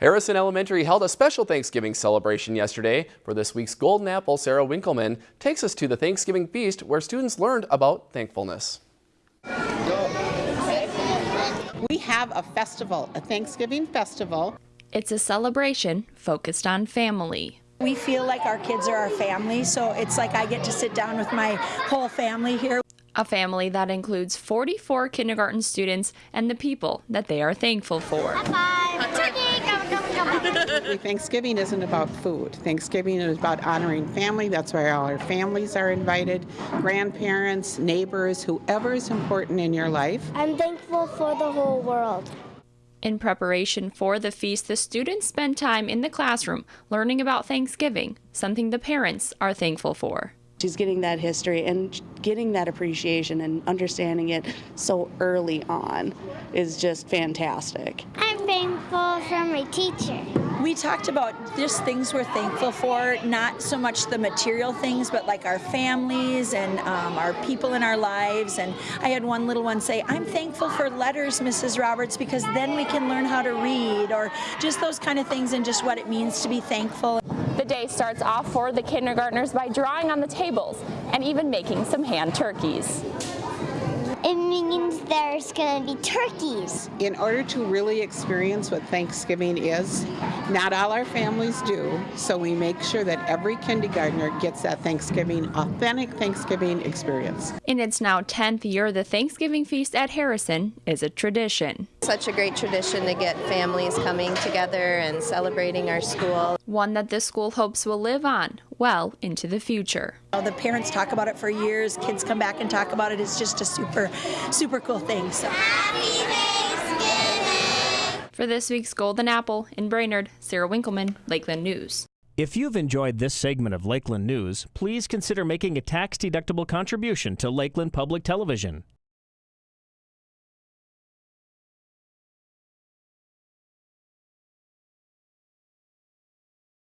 Harrison Elementary held a special Thanksgiving celebration yesterday. For this week's Golden Apple, Sarah Winkleman takes us to the Thanksgiving feast where students learned about thankfulness. We have a festival, a Thanksgiving festival. It's a celebration focused on family. We feel like our kids are our family, so it's like I get to sit down with my whole family here. A family that includes 44 kindergarten students and the people that they are thankful for. Thanksgiving isn't about food. Thanksgiving is about honoring family. That's why all our families are invited, grandparents, neighbors, whoever is important in your life. I'm thankful for the whole world. In preparation for the feast, the students spend time in the classroom learning about Thanksgiving, something the parents are thankful for. She's getting that history and getting that appreciation and understanding it so early on is just fantastic. I'm thankful for my teacher. We talked about just things we're thankful for, not so much the material things, but like our families and um, our people in our lives. And I had one little one say, I'm thankful for letters, Mrs. Roberts, because then we can learn how to read, or just those kind of things and just what it means to be thankful. The day starts off for the kindergartners by drawing on the tables and even making some hand turkeys. It means there's going to be turkeys. In order to really experience what Thanksgiving is, not all our families do, so we make sure that every kindergartner gets that Thanksgiving, authentic Thanksgiving experience. In its now 10th year, the Thanksgiving feast at Harrison is a tradition. Such a great tradition to get families coming together and celebrating our school. One that this school hopes will live on well into the future. The parents talk about it for years, kids come back and talk about it. It's just a super, super cool thing. So. For this week's Golden Apple in Brainerd, Sarah Winkleman, Lakeland News. If you've enjoyed this segment of Lakeland News, please consider making a tax-deductible contribution to Lakeland Public Television.